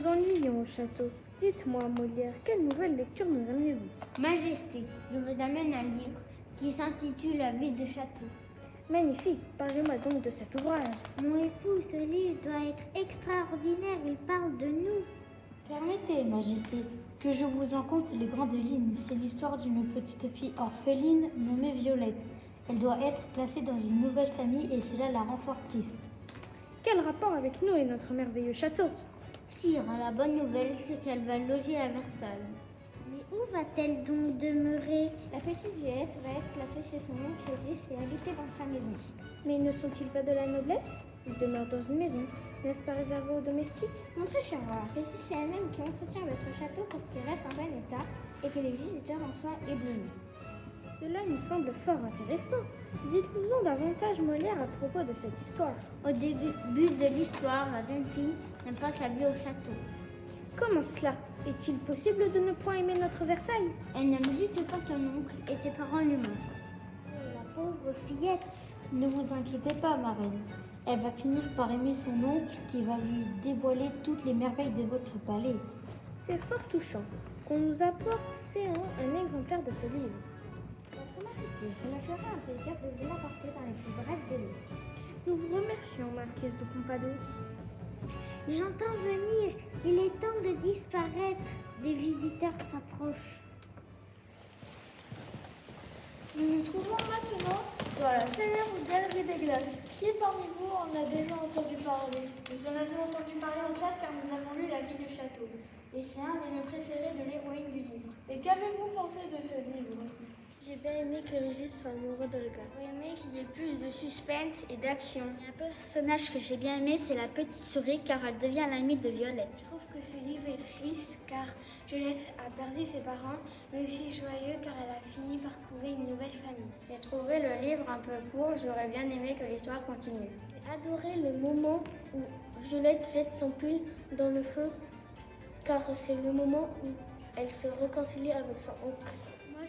nous ennuyons au château. Dites-moi, Molière, quelle nouvelle lecture nous amenez-vous Majesté, je vous amène un livre qui s'intitule La vie de château. Magnifique, parlez-moi donc de cet ouvrage. Mon époux, ce livre doit être extraordinaire, il parle de nous. Permettez, Majesté, que je vous en conte les grandes lignes. C'est l'histoire d'une petite fille orpheline nommée Violette. Elle doit être placée dans une nouvelle famille et cela la rend fort triste. Quel rapport avec nous et notre merveilleux château? Sire, la bonne nouvelle, c'est qu'elle va loger à Versailles. Mais où va-t-elle donc demeurer? La petite Violette va être placée chez son oncle Régis et habiter dans sa maison. Mais ne sont-ils pas de la noblesse? Ils demeurent dans une maison. N'est-ce pas réservé aux domestiques? Mon très cher roi, Régis c'est elle-même qui entretient votre château pour qu'il reste en bon état et que les visiteurs en soient éblouis? Cela me semble fort intéressant. Dites-nous-en davantage, Molière, à propos de cette histoire. Au début de l'histoire, la jeune fille n'aime pas sa vie au château. Comment cela Est-il possible de ne point aimer notre Versailles? Elle n'aime juste pas son oncle et ses parents lui manquent? La pauvre fillette Ne vous inquiétez pas, ma reine. Elle va finir par aimer son oncle qui va lui dévoiler toutes les merveilles de votre palais. C'est fort touchant qu'on nous apporte un exemplaire de ce livre. Me ferai un plaisir de vous l'apporter dans les plus brefs délais. Nous vous remercions, Marquise de Pompadour. J'entends venir. Il est temps de disparaître. Des visiteurs s'approchent. Nous nous trouvons maintenant dans la célèbre galerie des glaces. Qui parmi vous en a déjà entendu parler? Nous en avons entendu parler en classe car nous avons lu La vie du château. Et c'est un de mes préférés de l'héroïne du livre. Et qu'avez-vous pensé de ce livre? J'ai bien aimé que Régis soit amoureux d'Olga. J'ai aimé qu'il y ait plus de suspense et d'action. Un personnage que j'ai bien aimé, c'est la petite souris car elle devient l'amie de Violette. Je trouve que ce livre est triste car Violette a perdu ses parents, mais aussi joyeux car elle a fini par trouver une nouvelle famille. J'ai trouvé le livre un peu court, j'aurais bien aimé que l'histoire continue. J'ai adoré le moment où Violette jette son pull dans le feu car c'est le moment où elle se réconcilie avec son oncle.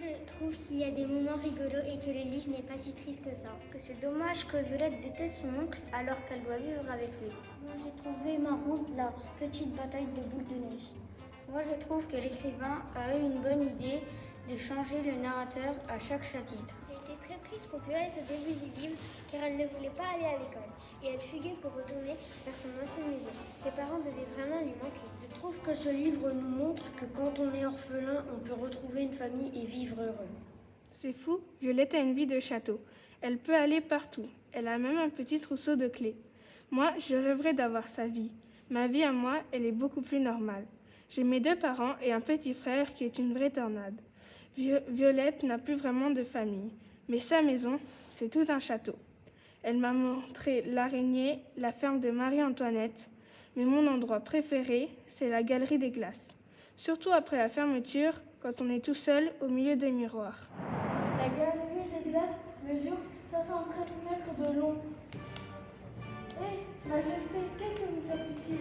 Je trouve qu'il y a des moments rigolos et que le livre n'est pas si triste que ça. Que c'est dommage que Violette déteste son oncle alors qu'elle doit vivre avec lui. Moi, j'ai trouvé marrante la petite bataille de boules de neige. Moi, je trouve que l'écrivain a eu une bonne idée de changer le narrateur à chaque chapitre. J'ai été très triste pour Violette au début du livre car elle ne voulait pas aller à l'école et elle fuguait pour retourner vers son ancienne maison. Ses parents devaient vraiment lui manquer. Trouve que ce livre nous montre que quand on est orphelin, on peut retrouver une famille et vivre heureux. C'est fou, Violette a une vie de château. Elle peut aller partout. Elle a même un petit trousseau de clés. Moi, je rêverais d'avoir sa vie. Ma vie à moi, elle est beaucoup plus normale. J'ai mes deux parents et un petit frère qui est une vraie tornade. Violette n'a plus vraiment de famille, mais sa maison, c'est tout un château. Elle m'a montré l'araignée, la ferme de Marie-Antoinette, mais mon endroit préféré, c'est la galerie des glaces. Surtout après la fermeture, quand on est tout seul au milieu des miroirs. La galerie des glaces mesure 73 mètres de long. Hé, Majesté, qu'est-ce que vous faites ici?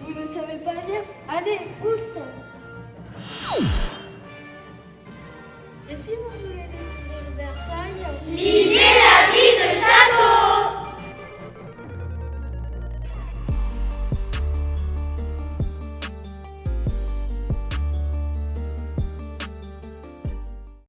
Vous ne savez pas lire? Allez, Oust Et si vous voulez découvrir Versailles Lisez